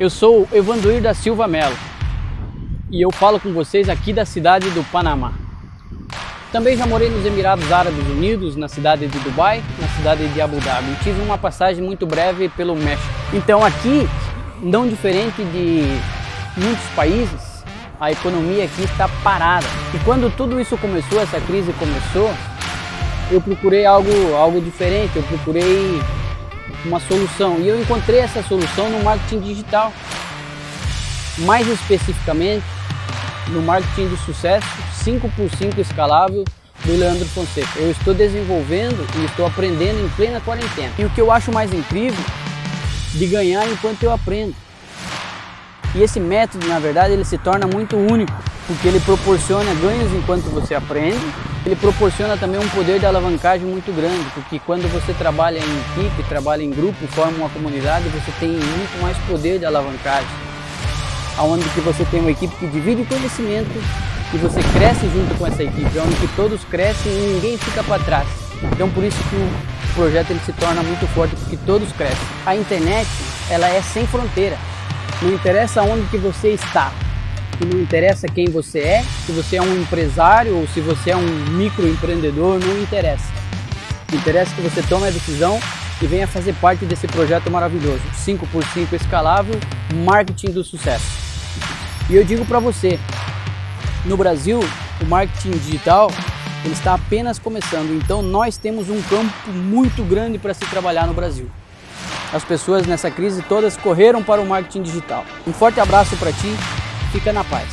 Eu sou Evanduir da Silva Melo e eu falo com vocês aqui da cidade do Panamá. Também já morei nos Emirados Árabes Unidos, na cidade de Dubai, na cidade de Abu Dhabi. Tive uma passagem muito breve pelo México. Então aqui, não diferente de muitos países, a economia aqui está parada. E quando tudo isso começou, essa crise começou, eu procurei algo, algo diferente, eu procurei uma solução. E eu encontrei essa solução no marketing digital. Mais especificamente, no marketing de sucesso 5x5 escalável do Leandro Fonseca. Eu estou desenvolvendo e estou aprendendo em plena quarentena. E o que eu acho mais incrível de ganhar enquanto eu aprendo. E esse método, na verdade, ele se torna muito único, porque ele proporciona ganhos enquanto você aprende, ele proporciona também um poder de alavancagem muito grande, porque quando você trabalha em equipe, trabalha em grupo, forma uma comunidade, você tem muito mais poder de alavancagem. Onde que você tem uma equipe que divide conhecimento e você cresce junto com essa equipe, onde que todos crescem e ninguém fica para trás. Então por isso que o projeto ele se torna muito forte, porque todos crescem. A internet, ela é sem fronteira. Não interessa onde que você está, e não interessa quem você é, se você é um empresário ou se você é um microempreendedor, não interessa. Interessa que você tome a decisão e venha fazer parte desse projeto maravilhoso, 5x5 escalável, marketing do sucesso. E eu digo para você, no Brasil, o marketing digital ele está apenas começando, então nós temos um campo muito grande para se trabalhar no Brasil. As pessoas nessa crise todas correram para o marketing digital. Um forte abraço para ti, fica na paz.